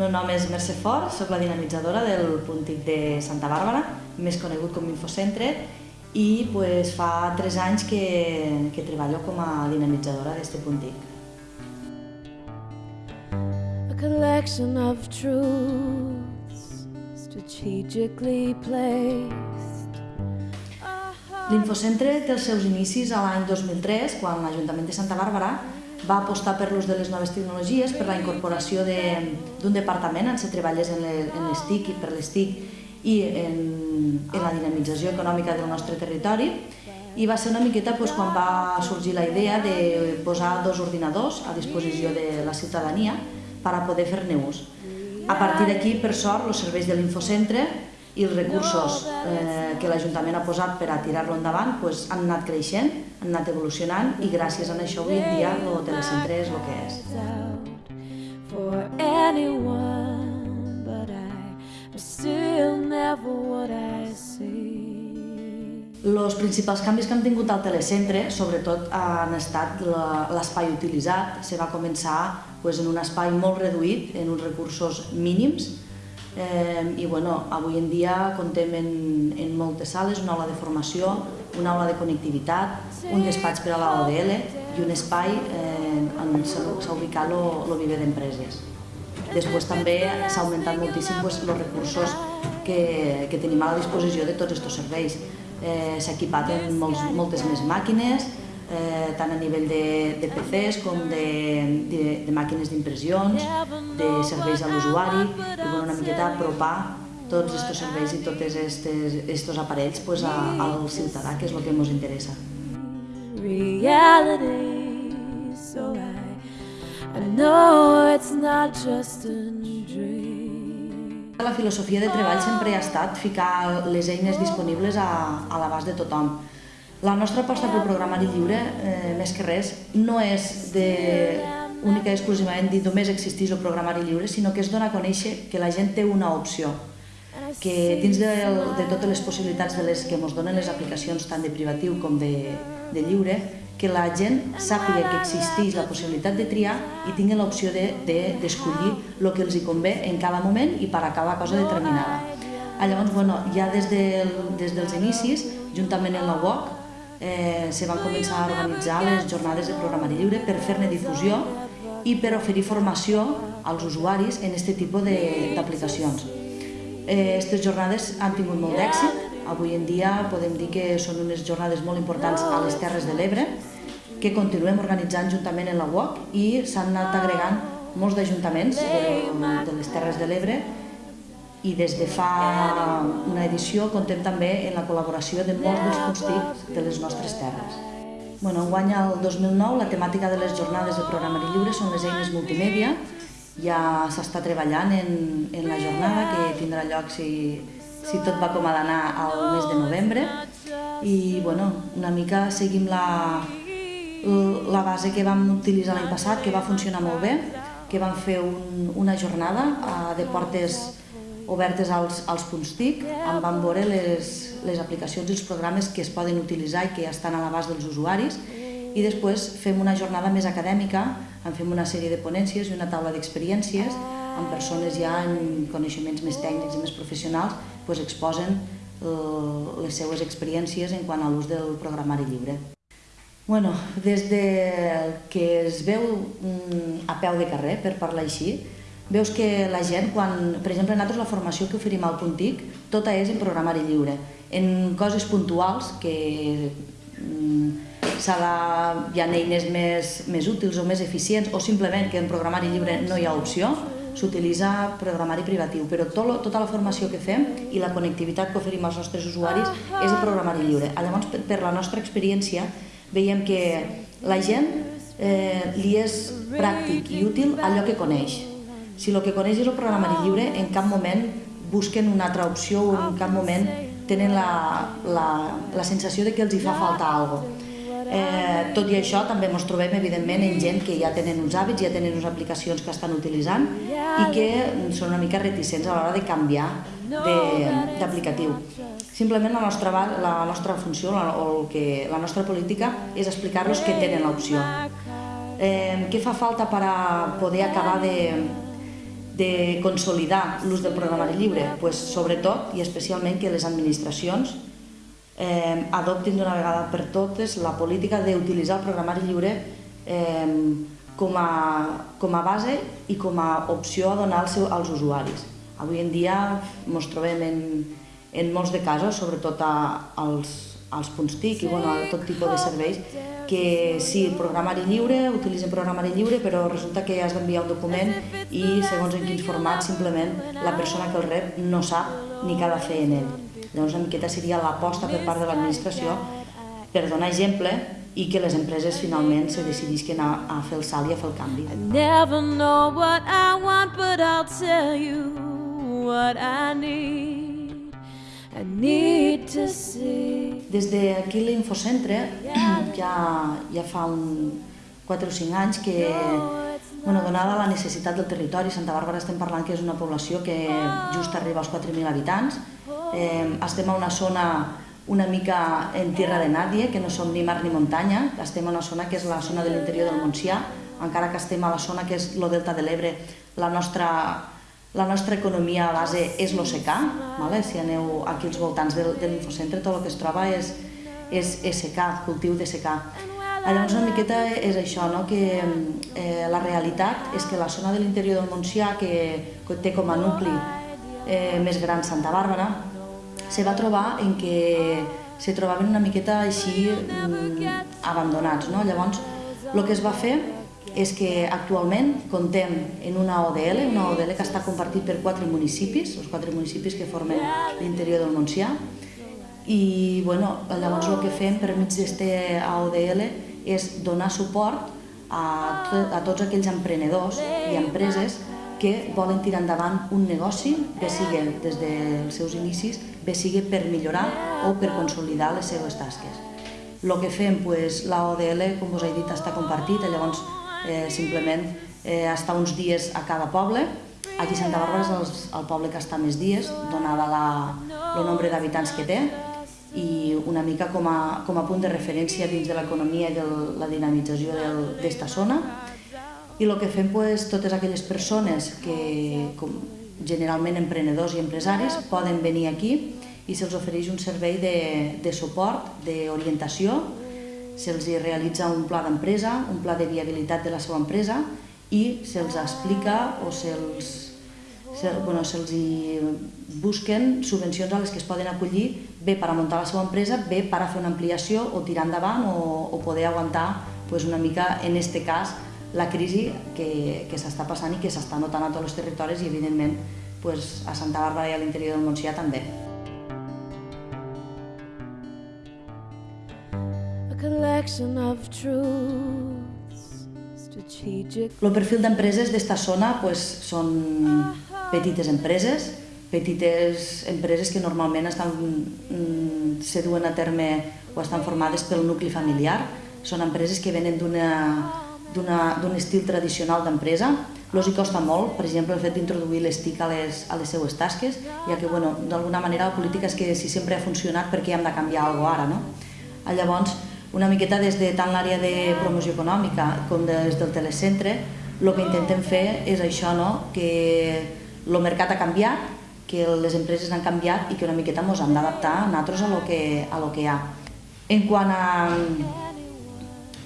meu nom és Mercè Fort, soc la dinamitzadora del Puntic de Santa Bàrbara, més conegut com Infocentre, i pues, fa tres anys que, que treballo com a dinamitzadora d'este Puntic. A collection of truths strategically placed. L'Infocentre té els seus inicis a l'any 2003, quan l'Ajuntament de Santa Bàrbara va apostar per l'ús de les noves tecnologies, per la incorporació d'un departament on se treballés en les TIC i per les TIC i en, en la dinamització econòmica del nostre territori i va ser una miqueta doncs, quan va sorgir la idea de posar dos ordinadors a disposició de la ciutadania per a poder fer-ne ús. A partir d'aquí, per sort, els serveis de l'Infocentre i els recursos eh, que l'Ajuntament ha posat per a tirar-lo endavant pues, han anat creixent, han anat evolucionant i gràcies a això avui en dia el telecentre és el que és. For anyone, but I still never what I see. Els principals canvis que han tingut al telecentre, sobretot, han estat l'espai utilitzat. Se va començar pues, en un espai molt reduït, en uns recursos mínims, Eh, I bueno, avui en dia contem en, en moltes sales, una aula de formació, una aula de connectivitat, un despatx per a la ODL i un espai eh, on s'ha ubicat el viver d'empreses. Després també s'ha augmentat moltíssim pues, els recursos que, que tenim a la disposició de tots aquests serveis. Eh, s'ha equipat en molts, moltes més màquines, eh, tant a nivell de, de PCs com de, de, de màquines d'impressions, de serveis a l'usuari, i bueno, una miqueta apropar tots aquests serveis i tots aquests aparells pues, a, al ciutadà, que és el que ens interessa. Reality, so I, I know it's not just a dream. La filosofia de treball sempre ha estat ficar les eines disponibles a, a l'abast de tothom. La nostra aposta pel programari lliure, eh, més que res, no és de única i exclusivament dir només existís el programari lliure, sinó que és donar a conèixer que la gent té una opció, que dins de, de totes les possibilitats de les que ens donen les aplicacions tant de privatiu com de, de lliure, que la gent sàpiga que existeix la possibilitat de triar i tingui l'opció d'escollir de, de, el que els hi convé en cada moment i per a cada cosa determinada. Ah, llavors, bueno, ja des, del, des dels inicis, juntament amb la UOC, eh, se van començar a organitzar les jornades de programari lliure per fer-ne difusió i per oferir formació als usuaris en aquest tipus d'aplicacions. Aquestes eh, jornades han tingut molt d'èxit. Avui en dia podem dir que són unes jornades molt importants a les Terres de l'Ebre, que continuem organitzant juntament en la UOC i s'han anat agregant molts d'ajuntaments de, de les Terres de l'Ebre i des de fa una edició contem també en la col·laboració de molts dels constics de les nostres terres. Bueno, enguany, el 2009, la temàtica de les jornades de programari lliure són les eines multimèdia. Ja s'està treballant en, en la jornada, que tindrà lloc, si, si tot va com ha d'anar, al mes de novembre. I, bueno, una mica seguim la, la base que vam utilitzar l'any passat, que va funcionar molt bé, que vam fer un, una jornada eh, de portes obertes als, als punts TIC, on van veure les, les aplicacions i els programes que es poden utilitzar i que ja estan a l'abast dels usuaris, i després fem una jornada més acadèmica, en fem una sèrie de ponències i una taula d'experiències, amb persones ja en coneixements més tècnics i més professionals, doncs exposen eh, les seues experiències en quant a l'ús del programari lliure. Bueno, des de que es veu mm, a peu de carrer, per parlar així, veus que la gent, quan, per exemple, nosaltres la formació que oferim al Puntic, tota és en programari lliure. En coses puntuals que mm, de, hi ha eines més, més útils o més eficients o simplement que en programari lliure no hi ha opció, s'utilitza programari privatiu, però tot, tota la formació que fem i la connectivitat que oferim als nostres usuaris és de programari lliure. Llavors, per la nostra experiència, veiem que la gent eh, li és pràctic i útil allò que coneix. Si el que coneix és el programari lliure, en cap moment busquen una altra opció o en cap moment tenen la, la, la sensació de que els hi fa falta alguna cosa. Eh, tot i això, també ens trobem, evidentment, en gent que ja tenen uns hàbits, ja tenen unes aplicacions que estan utilitzant i que són una mica reticents a l'hora de canviar d'aplicatiu. Simplement la nostra, la nostra funció la, o el que, la nostra política és explicar-los que tenen l'opció. Eh, què fa falta per a poder acabar de, de consolidar l'ús del programari lliure? Pues, sobretot i especialment que les administracions eh, adoptin d'una vegada per totes la política d'utilitzar el programari lliure eh, com, a, com a base i com a opció a donar als, als usuaris. Avui en dia ens trobem en, en molts de casos, sobretot a, als, als punts TIC i bueno, a tot tipus de serveis, que sí, programari lliure, utilitzen programari lliure, però resulta que has d'enviar un document i segons en quins formats simplement la persona que el rep no sap ni què ha de fer en ell. Llavors una miqueta seria l'aposta per part de l'administració per donar exemple i que les empreses finalment se decidisquen a, a fer el salt i a fer el canvi. I never know what I want, but I'll tell you what I need. I need to see. Des d'aquí l'Infocentre ja, ja fa un 4 o 5 anys que, bueno, donada la necessitat del territori, Santa Bàrbara estem parlant que és una població que just arriba als 4.000 habitants, eh, estem a una zona una mica en tierra de nadie, que no som ni mar ni muntanya, estem a una zona que és la zona de l'interior del Montsià, encara que estem a la zona que és el Delta de l'Ebre, la nostra la nostra economia a base és l'OCK, vale? si aneu aquí als voltants del, de l'infocentre, tot el que es troba és, és, secà, cultiu de secà. Llavors una miqueta és això, no? que eh, la realitat és que la zona de l'interior del Montsià, que, que té com a nucli eh, més gran Santa Bàrbara, se va trobar en que se trobaven una miqueta així mm, abandonats. No? Llavors, el que es va fer és que actualment contem en una ODL, una ODL que està compartit per quatre municipis, els quatre municipis que formen l'interior del Montsià, i bueno, llavors el que fem per mig d'aquesta AODL és donar suport a, a tots aquells emprenedors i empreses que volen tirar endavant un negoci, bé sigui des dels seus inicis, bé sigui per millorar o per consolidar les seves tasques. El que fem, pues, la ODL, com us he dit, està compartit, llavors eh, simplement eh, està uns dies a cada poble. Aquí Santa Bàrbara és el, el poble que està més dies, donada la, el nombre d'habitants que té, i una mica com a, com a punt de referència dins de l'economia i de la dinamització d'esta zona. I el que fem pues, totes aquelles persones que, com, generalment emprenedors i empresaris, poden venir aquí i se'ls ofereix un servei de, de suport, d'orientació, se'ls realitza un pla d'empresa, un pla de viabilitat de la seva empresa i se'ls explica o se'ls se, bueno, se busquen subvencions a les que es poden acollir bé per a muntar la seva empresa, bé per a fer una ampliació o tirar endavant o, o poder aguantar pues, una mica, en aquest cas, la crisi que, que s'està passant i que s'està notant a tots els territoris i, evidentment, pues, a Santa Bàrbara i a l'interior del Montsià també. Collection of truths, strategic. El perfil d'empreses d'esta zona pues, són petites empreses, petites empreses que normalment estan, mm, se duen a terme o estan formades pel nucli familiar. Són empreses que venen d'un estil tradicional d'empresa. Los hi costa molt, per exemple, el fet d'introduir les TIC a les, a les seues tasques, ja que, bueno, d'alguna manera la política és que si sempre ha funcionat, per què hem de canviar alguna ara, no? Llavors, una miqueta des de tant l'àrea de promoció econòmica com des del telecentre, el que intentem fer és això, no? que el mercat ha canviat, que les empreses han canviat i que una miqueta ens hem d'adaptar nosaltres a lo que, a lo que hi ha. En quant a,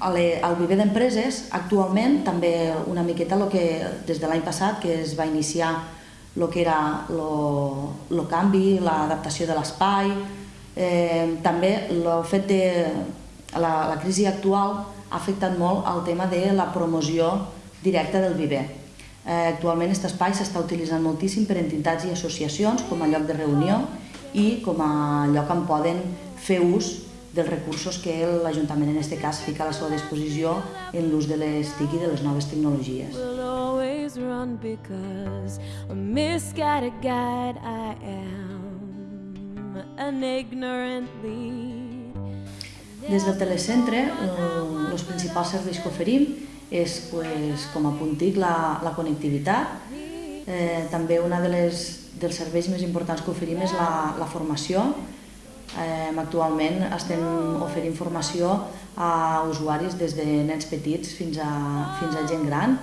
a le, al viver d'empreses, actualment també una miqueta lo que, des de l'any passat que es va iniciar el que era el canvi, l'adaptació de l'espai, eh, també el fet de la, la crisi actual ha afectat molt el tema de la promoció directa del viver. Eh, actualment aquest espai s'està utilitzant moltíssim per entitats i associacions com a lloc de reunió i com a lloc on poden fer ús dels recursos que l'Ajuntament en aquest cas fica a la seva disposició en l'ús de les TIC i de les noves tecnologies. will Des del telecentre, eh, els principals serveis que oferim és, pues, com a punt TIC, la, la connectivitat. Eh, també les, dels serveis més importants que oferim és la, la formació. Eh, actualment estem oferint formació a usuaris des de nens petits fins a, fins a gent gran.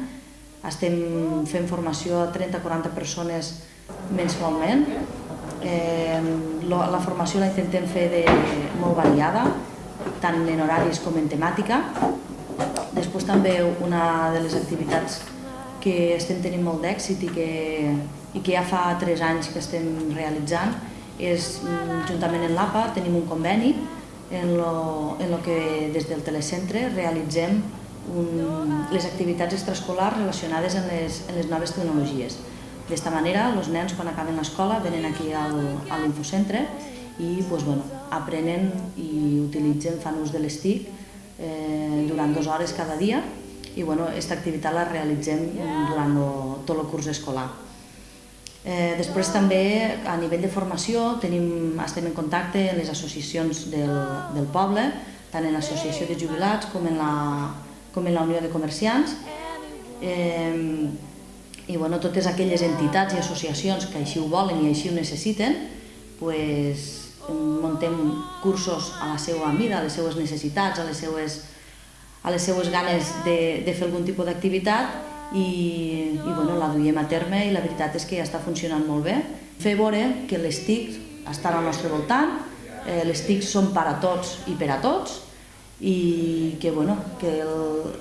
estem fent formació a 30-40 persones mensualment. Eh, la formació la intentem fer de molt variada, tant en horaris com en temàtica. Després també una de les activitats que estem tenint molt d'èxit i, que, i que ja fa 3 anys que estem realitzant és, mm, juntament amb l'APA, tenim un conveni en lo, en lo que des del telecentre realitzem un, les activitats extraescolars relacionades amb les, amb les noves tecnologies. D'esta manera, els nens, quan acaben l'escola, venen aquí al, a l'infocentre i pues, bueno, aprenen i utilitzen, fan ús de les TIC eh, durant dues hores cada dia i bueno, aquesta activitat la realitzem durant lo, tot el curs escolar. Eh, després també a nivell de formació tenim, estem en contacte amb les associacions del, del poble, tant en l'associació de jubilats com en la, com en la Unió de Comerciants. Eh, I bueno, totes aquelles entitats i associacions que així ho volen i així ho necessiten, pues, muntem cursos a la seva mida, a les seues necessitats, a les seues, a les seues ganes de, de fer algun tipus d'activitat i, i bueno, la duiem a terme i la veritat és que ja està funcionant molt bé. Fer veure que les TIC estan al nostre voltant, eh, les TIC són per a tots i per a tots i que, bueno, que el,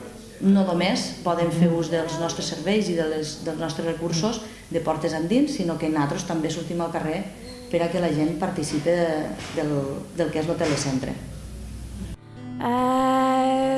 no només poden fer ús dels nostres serveis i de les, dels nostres recursos de portes endins, sinó que nosaltres també sortim al carrer per a que la gent participi de, del, del que és el telecentre. I